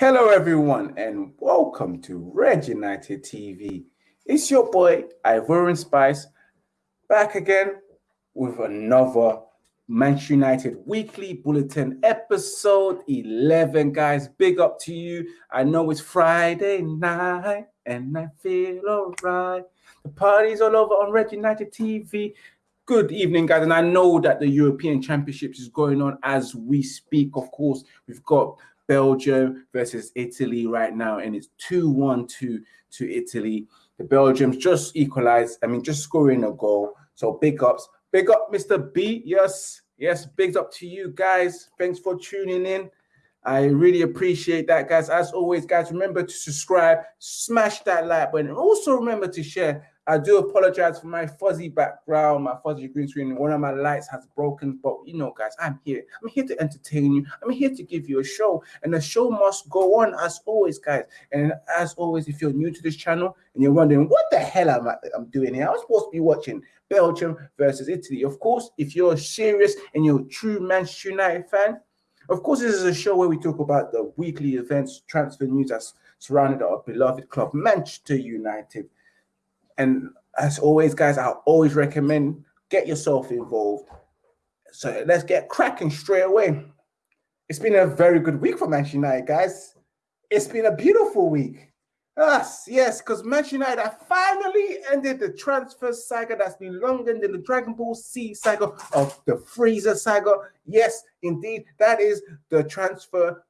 Hello, everyone, and welcome to Red United TV. It's your boy, Ivorian Spice, back again with another Manchester United Weekly Bulletin, episode 11. Guys, big up to you. I know it's Friday night, and I feel alright. The party's all over on Red United TV. Good evening, guys. And I know that the European Championships is going on as we speak. Of course, we've got Belgium versus Italy right now, and it's 2 1 2 to Italy. The Belgians just equalized, I mean, just scoring a goal. So big ups. Big up, Mr. B. Yes, yes, big up to you guys. Thanks for tuning in. I really appreciate that, guys. As always, guys, remember to subscribe, smash that like button, and also remember to share I do apologize for my fuzzy background, my fuzzy green screen. One of my lights has broken, but you know, guys, I'm here. I'm here to entertain you. I'm here to give you a show, and the show must go on as always, guys. And as always, if you're new to this channel and you're wondering what the hell am I I'm doing here, I was supposed to be watching Belgium versus Italy. Of course, if you're serious and you're a true Manchester United fan, of course, this is a show where we talk about the weekly events, transfer news that's surrounded our beloved club, Manchester United. And as always, guys, I always recommend get yourself involved. So let's get cracking straight away. It's been a very good week for Manchester United, guys. It's been a beautiful week. Yes, yes, because Manchester United have finally ended the transfer saga that's been longer than the Dragon Ball Z saga of the Frieza saga. Yes, indeed, that is the transfer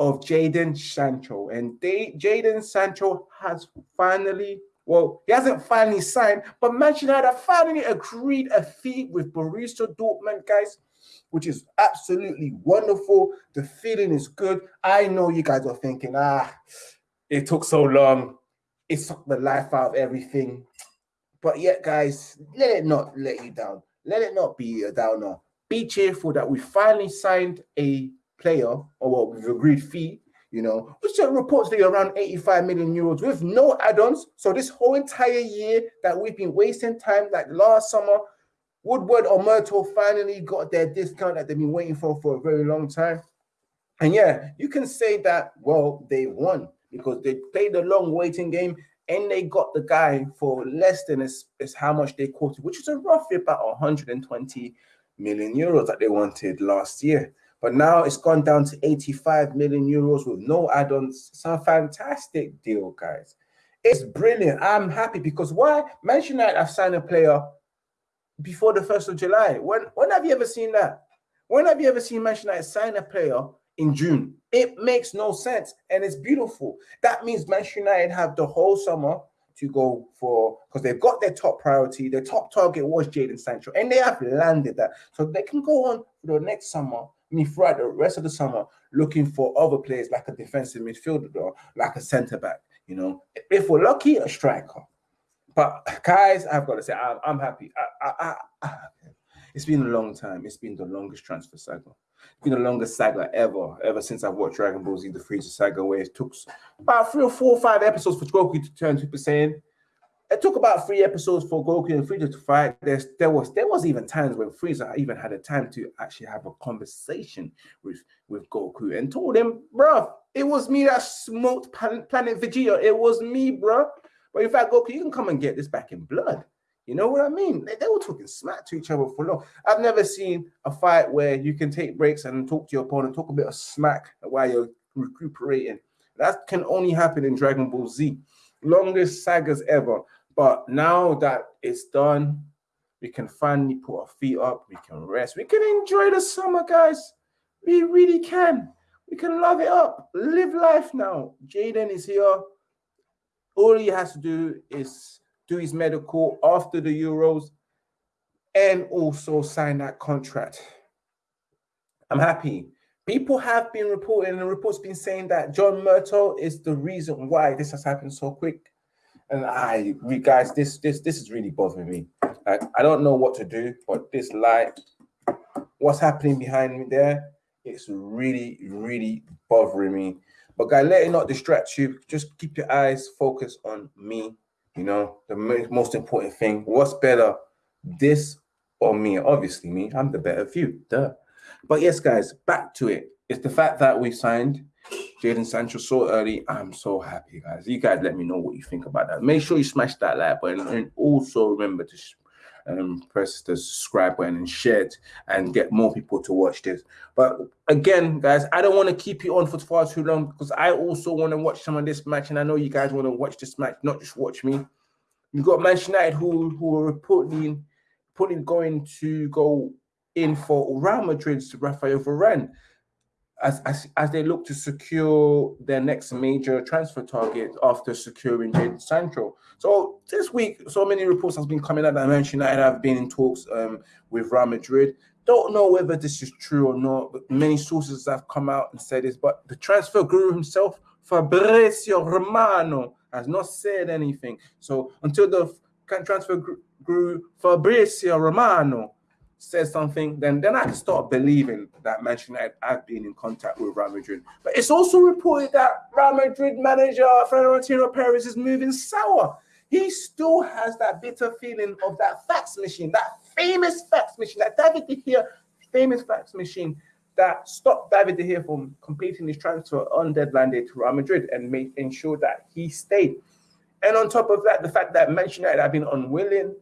of Jadon Sancho. And Jadon Sancho has finally well, he hasn't finally signed, but Manchester United finally agreed a fee with Borussia Dortmund, guys, which is absolutely wonderful. The feeling is good. I know you guys are thinking, ah, it took so long. It sucked the life out of everything. But yet, guys, let it not let you down. Let it not be a downer. Be cheerful that we finally signed a player, or well, we've agreed fee you know, which are reportedly around 85 million euros with no add-ons. So this whole entire year that we've been wasting time, like last summer, Woodward or Murtough finally got their discount that they've been waiting for for a very long time. And yeah, you can say that, well, they won because they played a long waiting game and they got the guy for less than is, is how much they quoted, which is a roughly about 120 million euros that they wanted last year. But now it's gone down to 85 million euros with no add-ons. It's a fantastic deal, guys. It's brilliant. I'm happy because why? Manchester United have signed a player before the 1st of July. When when have you ever seen that? When have you ever seen Manchester United sign a player in June? It makes no sense and it's beautiful. That means Manchester United have the whole summer to go for because they've got their top priority. Their top target was Jadon Sancho, and they have landed that. So they can go on for the next summer me throughout the rest of the summer looking for other players like a defensive midfielder or like a centre back. You know, if we're lucky, a striker. But guys, I've got to say, I'm, I'm happy. I, I, I, it's been a long time. It's been the longest transfer saga. It's been the longest saga ever, ever since I've watched Dragon Ball Z, the Frieza saga, where it took about three or four or five episodes for Goku to turn Super Saiyan it took about three episodes for Goku and Frieza to fight. There's, there was there was even times when Frieza even had a time to actually have a conversation with with Goku and told him, "Bro, it was me that smoked Planet Vegeta. It was me, bro." But in fact, Goku, you can come and get this back in blood. You know what I mean? They, they were talking smack to each other for long. I've never seen a fight where you can take breaks and talk to your opponent, talk a bit of smack while you're recuperating. That can only happen in Dragon Ball Z. Longest sagas ever. But now that it's done, we can finally put our feet up. We can rest. We can enjoy the summer, guys. We really can. We can love it up. Live life now. Jadon is here. All he has to do is do his medical after the Euros and also sign that contract. I'm happy. People have been reporting, and reports been saying that John Murtough is the reason why this has happened so quick. And I, we guys, this this this is really bothering me. Like I don't know what to do, but this light, what's happening behind me there, it's really really bothering me. But guys, let it not distract you. Just keep your eyes focused on me. You know, the most important thing. What's better, this or me? Obviously, me. I'm the better view. Duh. But yes, guys, back to it. It's the fact that we signed Jadon Sancho so early. I'm so happy, guys. You guys let me know what you think about that. Make sure you smash that like button and also remember to um, press the subscribe button and share it and get more people to watch this. But again, guys, I don't want to keep you on for far too long because I also want to watch some of this match, and I know you guys want to watch this match, not just watch me. You've got Manchester United who who are reportedly, reportedly going to go in for Real Madrid's Rafael Varane as, as, as they look to secure their next major transfer target after securing Jadon Sancho. So this week, so many reports has been coming out that Manchester United have been in talks um, with Real Madrid. Don't know whether this is true or not, but many sources have come out and said this. But the transfer guru himself, Fabrizio Romano, has not said anything. So until the transfer guru Fabrizio Romano says something, then then I can start believing that Manchester United have been in contact with Real Madrid. But it's also reported that Real Madrid manager Florentino Perez is moving sour. He still has that bitter feeling of that fax machine, that famous fax machine, that David De Gea famous fax machine that stopped David De Gea from completing his transfer on deadline day to Real Madrid and made ensure that he stayed. And on top of that, the fact that Manchester United have been unwilling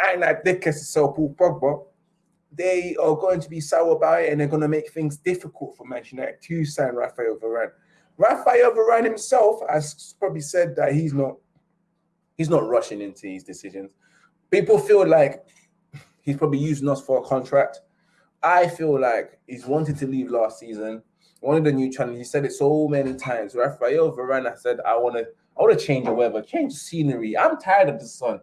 and that they can sell Paul Pogba they are going to be sour about it and they're going to make things difficult for Manchester United to sign Rafael Varane. Rafael Varane himself has probably said that he's not he's not rushing into his decisions. People feel like he's probably using us for a contract. I feel like he's wanted to leave last season, wanted a new challenge. He said it so many times. Rafael Varane said, I want to I want to change the weather, change the scenery. I'm tired of the sun.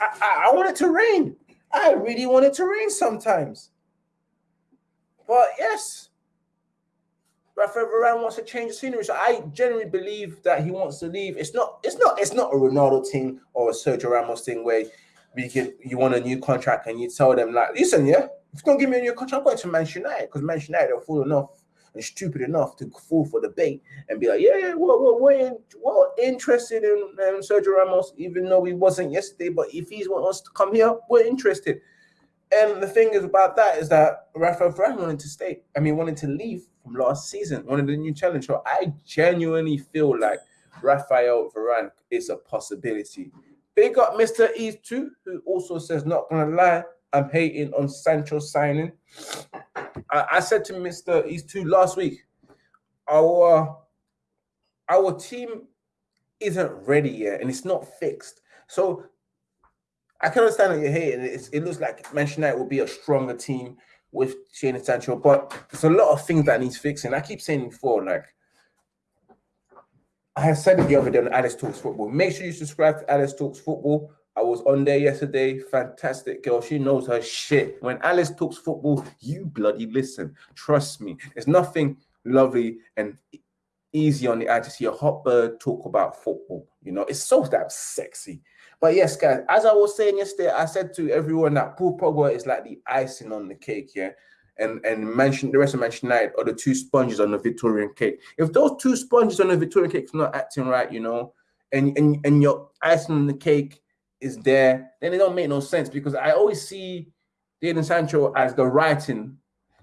I, I, I want it to rain. I really want it to rain sometimes. But yes, Rafael Varane wants to change the scenery. So I genuinely believe that he wants to leave. It's not, it's not, it's not a Ronaldo thing or a Sergio Ramos thing where we can you want a new contract and you tell them like, listen, yeah, if you don't give me a new contract, I'm going to Manchester United because Manchester United are full enough stupid enough to fall for the bait and be like, yeah, yeah, we're, we're, we're, in, we're interested in um, Sergio Ramos, even though he wasn't yesterday. But if he wants us to come here, we're interested. And the thing is about that is that Rafael Varane wanted to stay. I mean, wanted to leave from last season, wanted a new challenge. So I genuinely feel like Rafael Varane is a possibility. Big up Mr. E too, who also says, not gonna lie, I'm hating on Sancho signing. I, I said to Mr. E2 last week, our our team isn't ready yet and it's not fixed. So I can understand that you're hating it. it looks like Manchester United will be a stronger team with Jadon Sancho, but there's a lot of things that needs fixing. I keep saying before, like I said it the other day on Alice Talks Football. Make sure you subscribe to Alice Talks Football. I was on there yesterday. Fantastic girl. She knows her shit. When Alice talks football, you bloody listen. Trust me. There's nothing lovely and easy on the eye to see a hot bird talk about football. You know, it's so damn sexy. But yes, guys, as I was saying yesterday, I said to everyone that Paul Pogba is like the icing on the cake, yeah. And and mention the rest of Manchester United are the two sponges on the Victorian cake. If those two sponges on the Victorian cake are not acting right, you know, and and and your icing on the cake is there, then it don't make no sense because I always see Jadon Sancho as the writing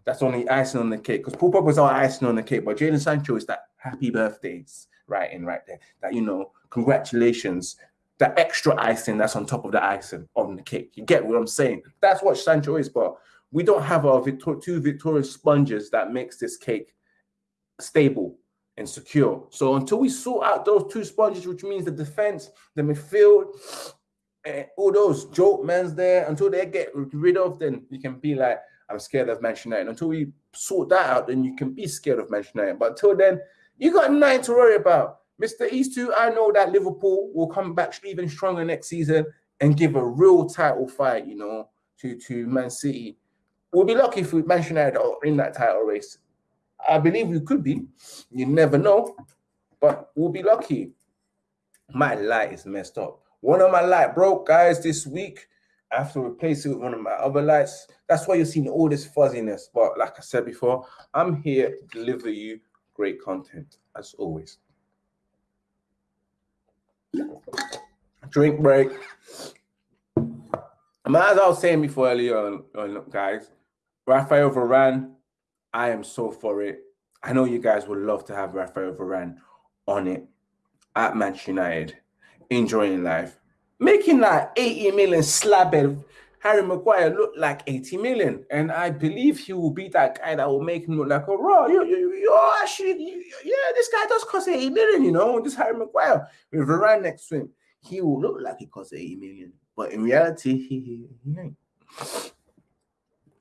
that's only icing on the cake. Because Paul Pogba's our icing on the cake, but Jadon Sancho is that happy birthdays writing right there. That you know, congratulations, that extra icing that's on top of the icing on the cake. You get what I'm saying? That's what Sancho is, but we don't have our Victor two victorious sponges that makes this cake stable and secure. So until we sort out those two sponges, which means the defense, the midfield, and all those joke men's there until they get rid of, then you can be like, I'm scared of Manchester United. Until we sort that out, then you can be scared of Manchester United. But until then, you got nothing to worry about. Mr. East 2, I know that Liverpool will come back even stronger next season and give a real title fight, you know, to, to Man City. We'll be lucky if we Manchester United are in that title race. I believe we could be. You never know. But we'll be lucky. My light is messed up. One of my light broke, guys, this week. I have to replace it with one of my other lights. That's why you're seeing all this fuzziness. But like I said before, I'm here to deliver you great content as always. Drink break. And as I was saying before earlier on, on guys, Rafael Varane, I am so for it. I know you guys would love to have Rafael Varane on it at Manchester United, enjoying life, making that 80 million slabbed Harry Maguire look like 80 million. And I believe he will be that guy that will make him look like, oh, raw, you, you, you're actually, you, yeah, this guy does cost 80 million, you know, this Harry Maguire. With Varane next to him, he will look like he costs 80 million. But in reality, he, he, he ain't.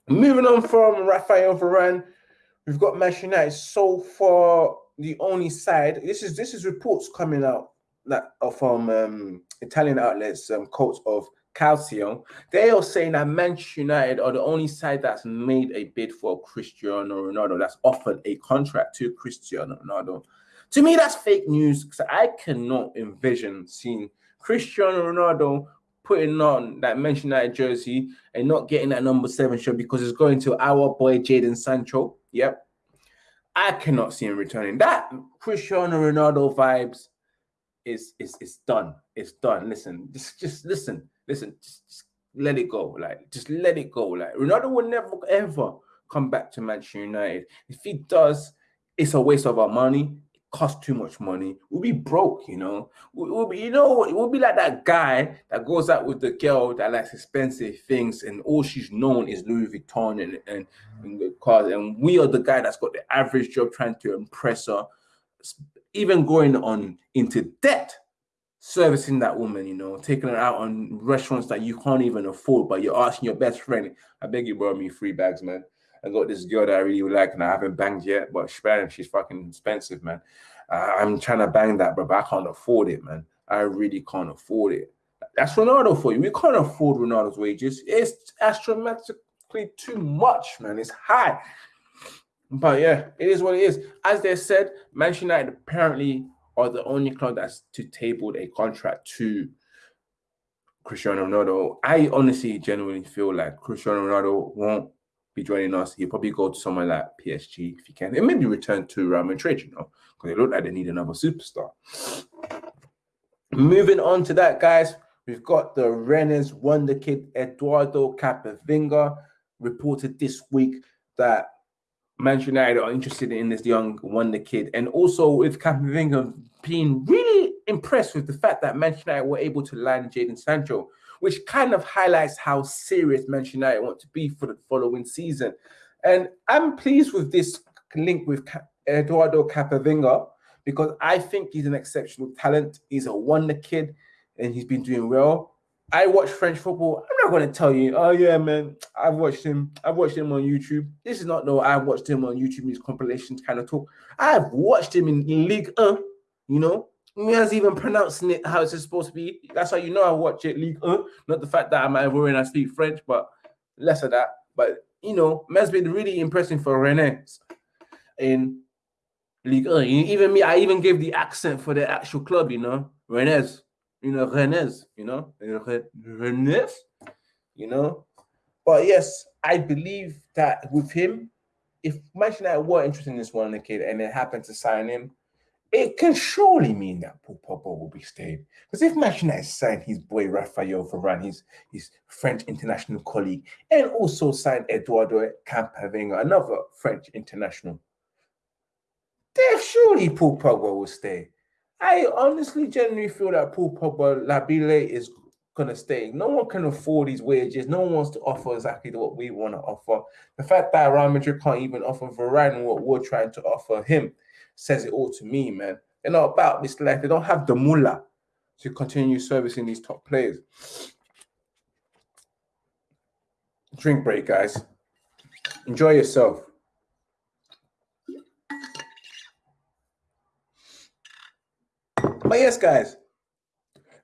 Moving on from Rafael Varane, we've got Manchester United so far the only side. This is this is reports coming out from um, Italian outlets, um, quotes of Calcio, they are saying that Manchester United are the only side that's made a bid for Cristiano Ronaldo, that's offered a contract to Cristiano Ronaldo. To me, that's fake news because I cannot envision seeing Cristiano Ronaldo putting on that Manchester United jersey and not getting that number seven shirt because it's going to our boy Jadon Sancho. Yep. I cannot see him returning. That Cristiano Ronaldo vibes is is is done. It's done. Listen, just just listen listen, just, just let it go. Like, just let it go. Like, Ronaldo will never ever come back to Manchester United. If he does, it's a waste of our money. It costs too much money. We'll be broke, you know. We'll be, you know, we'll be like that guy that goes out with the girl that likes expensive things, and all she's known is Louis Vuitton and and, and cars, and we are the guy that's got the average job trying to impress her, even going on into debt servicing that woman, you know, taking her out on restaurants that you can't even afford, but you're asking your best friend, I beg you borrow me three bags, man. I got this girl that I really like and I haven't banged yet, but she's fucking expensive, man. Uh, I'm trying to bang that, but I can't afford it, man. I really can't afford it. That's Ronaldo for you. We can't afford Ronaldo's wages. It's astronomically too much, man. It's high. But yeah, it is what it is. As they said, Manchester United apparently are the only club that's to tabled a contract to Cristiano Ronaldo. I honestly genuinely feel like Cristiano Ronaldo won't be joining us. He'll probably go to somewhere like PSG if he can. It maybe return to Real Madrid, you know, because they look like they need another superstar. Moving on to that, guys, we've got the Rennes wonder kid Eduardo Camavinga reported this week that Manchester United are interested in this young wonder kid, and also with Camavinga being really impressed with the fact that Manchester United were able to land Jadon Sancho, which kind of highlights how serious Manchester United want to be for the following season. And I'm pleased with this link with Eduardo Camavinga because I think he's an exceptional talent. He's a wonder kid, and he's been doing well. I watch French football. I'm not going to tell you, oh yeah, man, I've watched him. I've watched him on YouTube. This is not no, I've watched him on YouTube. These compilations kind of talk. I've watched him in, in Ligue Un. You know, me has even pronouncing it how it's supposed to be. That's how you know I watch it Ligue Un. Not the fact that I'm Ivorian, I speak French, but less of that. But you know, has been really impressive for Rennes in Ligue Un. Even me, I even gave the accent for the actual club. You know, Rennes you know, Rennes, you know, Rennes, you know. But yes, I believe that with him, if Manchester United were interested in this one kid and they happened to sign him, it can surely mean that Paul Pogba will be staying. Because if Manchester United signed his boy Rafael Varane, his, his French international colleague, and also signed Eduardo Camavinga, another French international, then surely Paul Pogba will stay. I honestly genuinely feel that Paul Pogba Labile is gonna stay. No one can afford these wages. No one wants to offer exactly what we want to offer. The fact that Real Madrid can't even offer Varane what we're trying to offer him says it all to me, man. They're not about this life. They don't have the mullah to continue servicing these top players. Drink break, guys. Enjoy yourself. But yes, guys,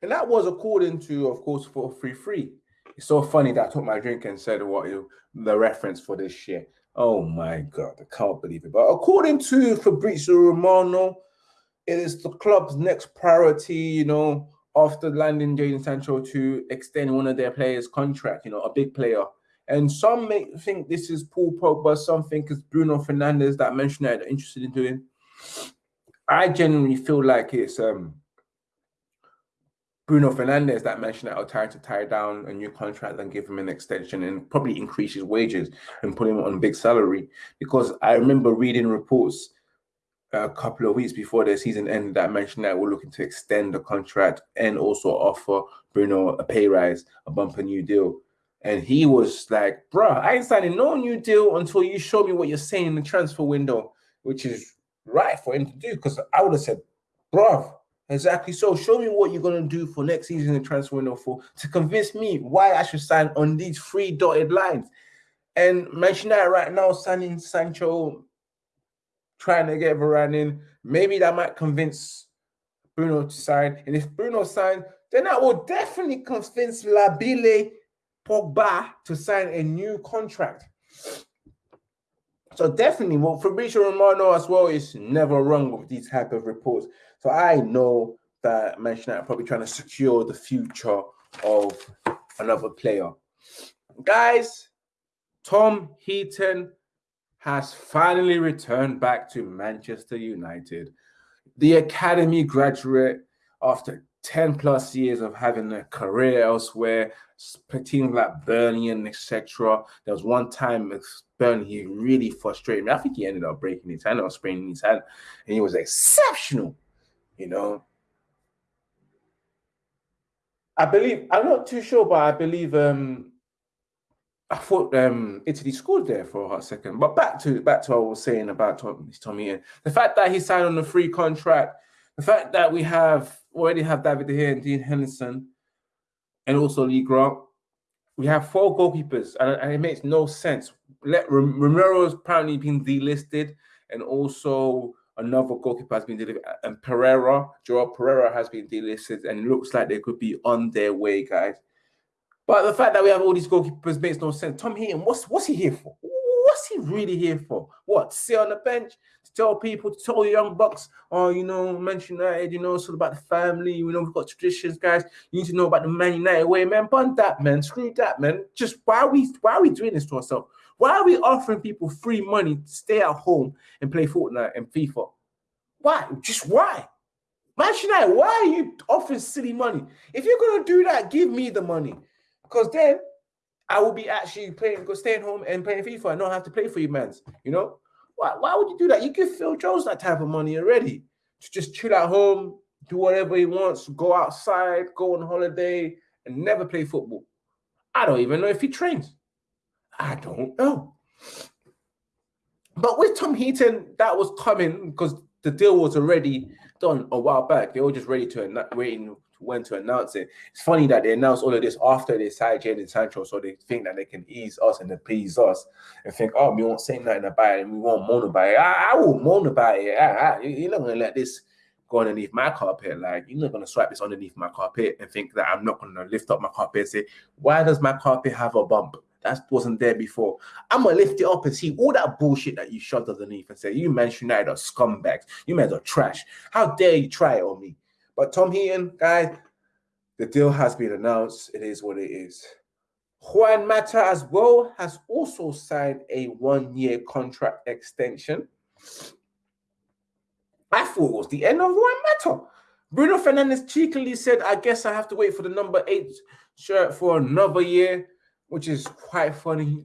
and that was according to, of course, for free free. It's so funny that I took my drink and said what the reference for this shit. Oh my god, I can't believe it. But according to Fabrizio Romano, it is the club's next priority, you know, after landing Jadon Sancho to extend one of their players' contract, you know, a big player. And some may think this is Paul Pogba, some think it's Bruno Fernandes that mentioned that are interested in doing. I genuinely feel like it's um Bruno Fernandes that mentioned that trying to tie down a new contract and give him an extension and probably increase his wages and put him on a big salary. Because I remember reading reports a couple of weeks before the season ended that mentioned that we're looking to extend the contract and also offer Bruno a pay rise, a bumper new deal. And he was like, bruh, I ain't signing no new deal until you show me what you're saying in the transfer window, which is right for him to do. Because I would have said, bruh, exactly so. Show me what you're gonna do for next season in transfer window for to convince me why I should sign on these three dotted lines. And mention that right now, signing Sancho, trying to get Varane in, maybe that might convince Bruno to sign. And if Bruno signs, then that will definitely convince Labile Pogba to sign a new contract. So definitely, well, Fabrizio Romano as well is never wrong with these type of reports. So I know that Manchester United probably trying to secure the future of another player. Guys, Tom Heaton has finally returned back to Manchester United. The academy graduate after 10 plus years of having a career elsewhere, teams like Burnley and etc. There was one time with Burnley, he really frustrated me. I think he ended up breaking his hand or spraining his hand, and he was exceptional, you know. I believe, I'm not too sure, but I believe um I thought um Italy scored there for a second. But back to back to what I was saying about Tom Heaton. The fact that he signed on a free contract, the fact that we have already have David here and Dean Henderson, and also Lee Grant. We have four goalkeepers, and, and it makes no sense. Let Romero has apparently been delisted, and also another goalkeeper has been delivered, and Pereira, Joel Pereira has been delisted, and it looks like they could be on their way, guys. But the fact that we have all these goalkeepers makes no sense. Tom Heaton, what's what's he here for? What's he really here for? What? Sit on the bench to tell people, to tell young bucks, oh, you know, Manchester United, you know, it's all about the family. You know, we've got traditions, guys. You need to know about the Man United way, man. Bun that, man. Screw that, man. Just why are we why are we doing this to ourselves? Why are we offering people free money to stay at home and play Fortnite and FIFA? Why? Just why? Manchester United, why are you offering silly money? If you're gonna do that, give me the money. Because then I will be actually playing, go staying home and playing FIFA and not have to play for you, man. You know? Why, why would you do that? You give Phil Jones that type of money already to just chill at home, do whatever he wants, go outside, go on holiday, and never play football. I don't even know if he trains. I don't know. But with Tom Heaton, that was coming because the deal was already done a while back. They were just ready to waiting when to announce it. It's funny that they announced all of this after they signed Jadon Sancho, so they think that they can ease us and appease us and think, oh, we won't say nothing about it and we won't moan about it. I, I will moan about it. I, I, you're not going to let this go underneath my carpet. Like, you're not going to swipe this underneath my carpet and think that I'm not going to lift up my carpet and say, why does my carpet have a bump? That wasn't there before. I'm gonna lift it up and see all that bullshit that you shoved underneath and say, You Manchester United are scumbags, you men are trash. How dare you try it on me? But Tom Heaton, guys, the deal has been announced. It is what it is. Juan Mata as well has also signed a one-year contract extension. I thought it was the end of Juan Mata. Bruno Fernandes cheekily said, I guess I have to wait for the number eight shirt for another year, which is quite funny.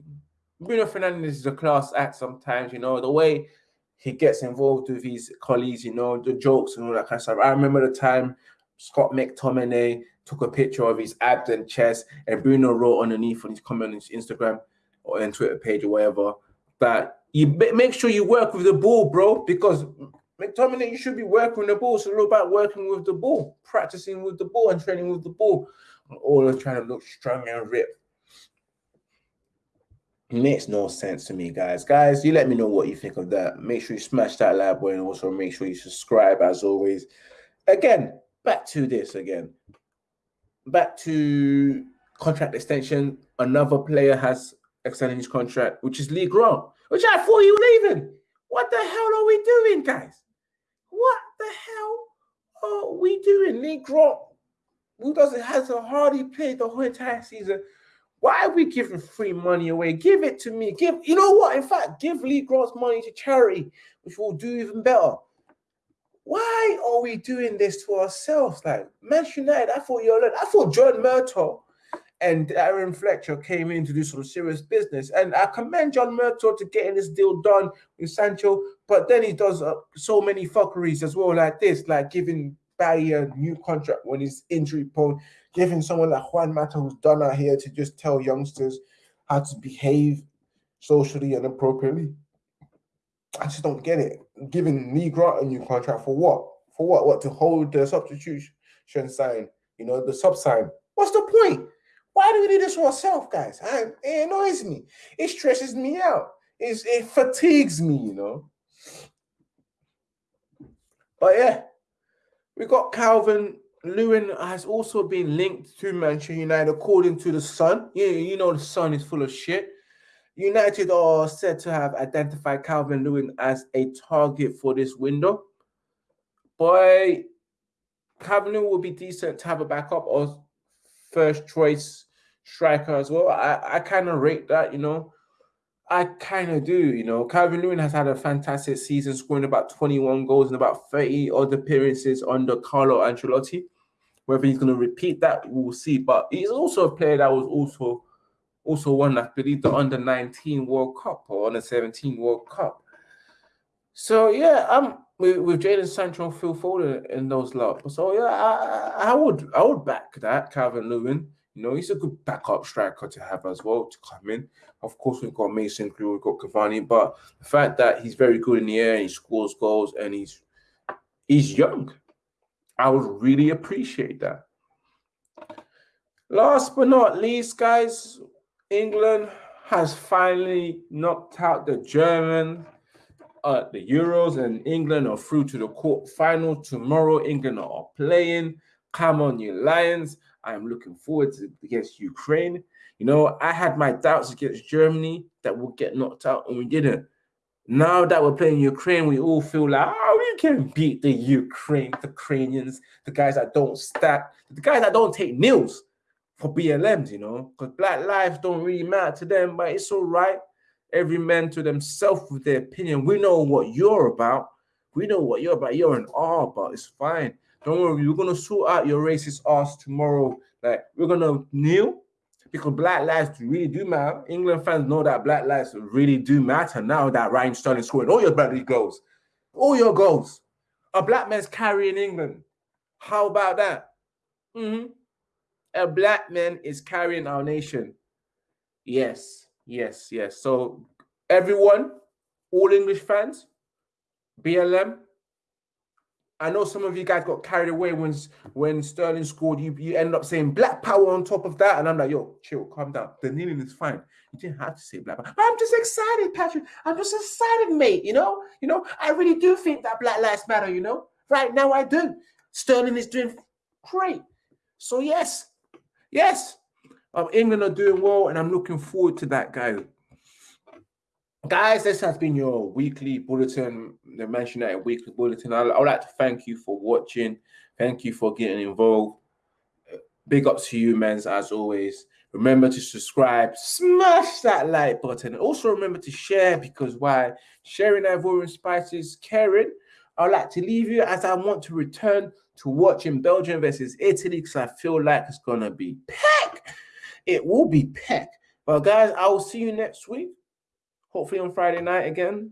Bruno Fernandes is a class act sometimes, you know, the way he gets involved with his colleagues, you know, the jokes and all that kind of stuff. I remember the time Scott McTominay took a picture of his abs and chest, and Bruno wrote underneath on his comment on his Instagram or on Twitter page or whatever that you make sure you work with the ball, bro, because McTominay, you should be working with the ball. So it's all about working with the ball, practicing with the ball, and training with the ball. All of trying to look strong and ripped makes no sense to me, guys. Guys, you let me know what you think of that. Make sure you smash that like button. Also, make sure you subscribe as always. Again, back to this again. Back to contract extension. Another player has extended his contract, which is Lee Grant, which I thought he was leaving. What the hell are we doing, guys? What the hell are we doing? Lee Grant, who doesn't has a hardly played the whole entire season why are we giving free money away? Give it to me. Give, you know what? In fact, give Lee Grant's money to charity, which will do even better. Why are we doing this to ourselves? Like Manchester United, I thought you're I thought John Murtough and Darren Fletcher came in to do some serious business. And I commend John Murtough to getting this deal done with Sancho, but then he does uh, so many fuckeries as well, like this, like giving Bailly a new contract when he's injury prone, giving someone like Juan Mata, who's done out here, to just tell youngsters how to behave socially and appropriately. I just don't get it. Giving Lee Grant a new contract for what? For what? What to hold the substitution sign? You know, the sub sign. What's the point? Why do we do this for ourselves, guys? I, it annoys me. It stresses me out. It's, it fatigues me, you know. But yeah, we got Calvert Lewin has also been linked to Manchester United, according to the Sun. You, you know, the Sun is full of shit. United are said to have identified Calvert-Lewin as a target for this window. Boy, Calvert-Lewin will be decent to have a backup or first choice striker as well. I, I kind of rate that, you know. I kind of do, you know. Calvert-Lewin has had a fantastic season, scoring about 21 goals and about 30 odd appearances under Carlo Ancelotti. Whether he's going to repeat that, we'll see. But he's also a player that was also also won, I believe, the under 19 World Cup or under 17 World Cup. So yeah, I'm with, with Jadon Sancho, Phil Foden in those lot. So yeah, I, I would I would back that Calvert-Lewin. You know, he's a good backup striker to have as well to come in. Of course, we've got Mason Greenwood, we've got Cavani, but the fact that he's very good in the air, he scores goals, and he's he's young, I would really appreciate that. Last but not least, guys, England has finally knocked out the German, uh, the Euros, and England are through to the quarter final tomorrow. England are playing. Come on, you Lions! I am looking forward to against Ukraine. You know, I had my doubts against Germany that we'll get knocked out, and we didn't. Now that we're playing Ukraine, we all feel like, oh, can beat the Ukraine, the Ukrainians, the guys that don't stack, the guys that don't take nils for BLMs, you know, because black lives don't really matter to them, but it's all right. Every man to themselves with their opinion. We know what you're about. We know what you're about. You're an R, but it's fine. Don't worry, we're gonna sort out your racist ass tomorrow. Like we're gonna kneel because black lives really do matter. England fans know that black lives really do matter now that Raheem Sterling scoring all your bloody goals, all your goals. A black man's carrying England. How about that? Mm-hmm a black man is carrying our nation. Yes, yes, yes. So everyone, all English fans, BLM. I know some of you guys got carried away when when Sterling scored. You you end up saying black power on top of that, and I'm like, yo, chill, calm down. The kneeling is fine. You didn't have to say black power. I'm just excited, Patrick. I'm just excited, mate. You know, you know, I really do think that Black Lives Matter. You know, right now I do. Sterling is doing great. So yes, Yes, um, England are doing well, and I'm looking forward to that, guys. Guys, this has been your weekly bulletin, the Manchester United weekly bulletin. I, I would like to thank you for watching. Thank you for getting involved. Big up to you, men, as always. Remember to subscribe, smash that like button. Also, remember to share because why? Sharing Ivorian Spices, caring. I'd like to leave you as I want to return to watching Belgium versus Italy because I feel like it's gonna be pack. It will be pack. But guys, I will see you next week. Hopefully on Friday night again.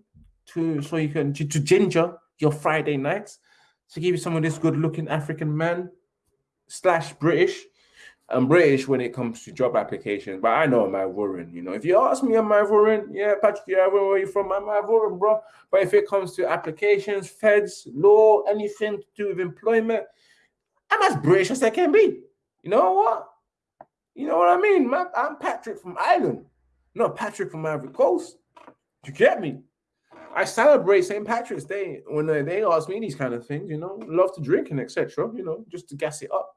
To so you can to, to ginger your Friday nights to give you some of this good looking African man slash British I'm British when it comes to job applications, but I know I'm Ivorian. You know, if you ask me, I'm Ivorian. Yeah, Patrick, yeah, where are you from? I'm Ivorian, bro. But if it comes to applications, feds, law, anything to do with employment, I'm as British as I can be. You know what? You know what I mean? I'm Patrick from Ireland, not Patrick from Ivory Coast. You get me? I celebrate St. Patrick's Day when they ask me these kind of things. You know, love to drink and etc. You know, just to gas it up.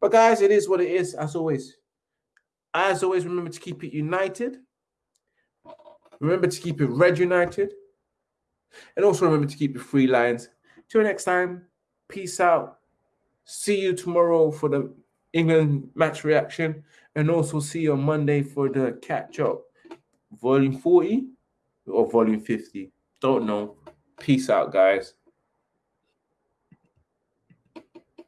But guys, it is what it is, as always. As always, remember to keep it united. Remember to keep it red united. And also remember to keep it free lines. Till next time, peace out. See you tomorrow for the England match reaction. And also see you on Monday for the catch up. Volume 40 or volume 50. Don't know. Peace out, guys.